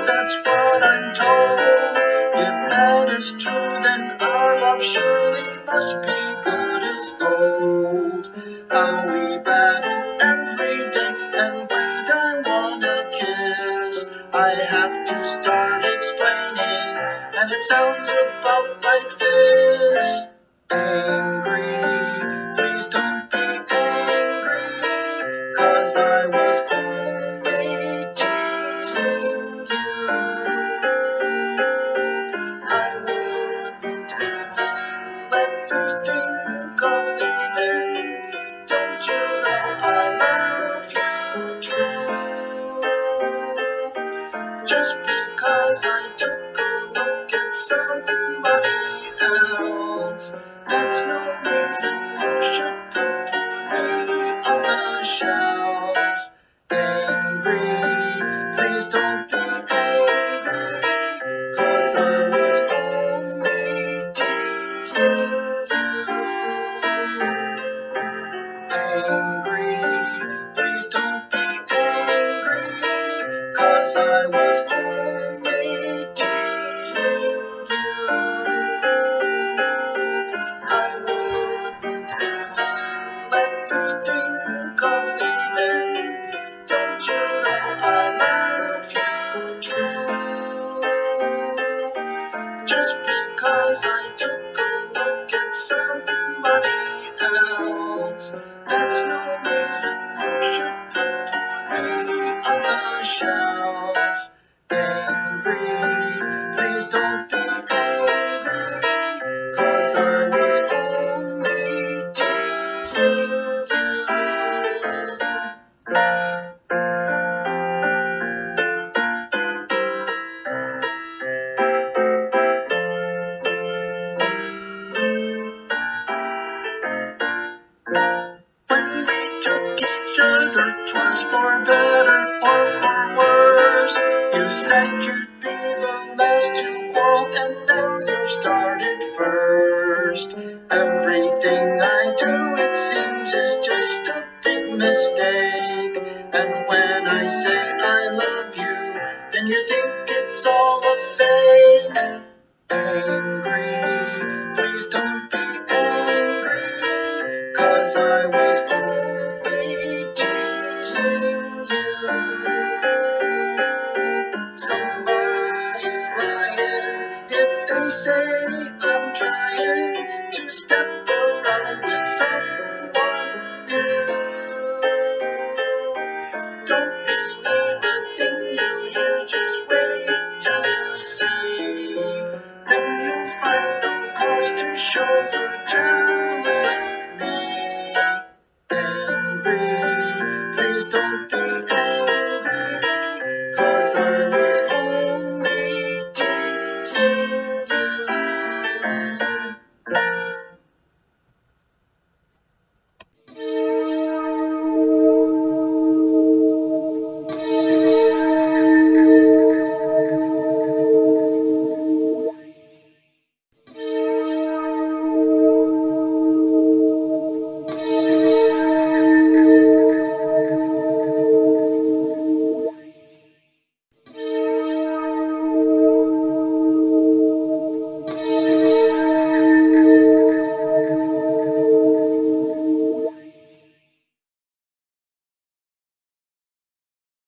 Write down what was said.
least that's what I'm told. If that is true, then our love surely must be good as gold. How we battle every day, and we don't wanna kiss. I have to start explaining, and it sounds about like this. Angry, please don't be angry, cause I was only teasing. Because I took a look at somebody else, that's no reason you should put me on the shelf. Angry, please don't be angry, cause I was only teasing Just because I took a look at somebody else, that's no reason you should put me on the shelf. Other, 'twas for better or for worse. You said you'd be the last to quarrel, and now you've started first. Everything I do, it seems, is just a big mistake. And when I say I love you, then you think it's all a fake. Angry, say I'm trying to step around with someone new. Don't believe a thing you hear, just wait till you see. Then you'll find no cause to show you're jealous of me. Angry, please don't be angry, cause I'm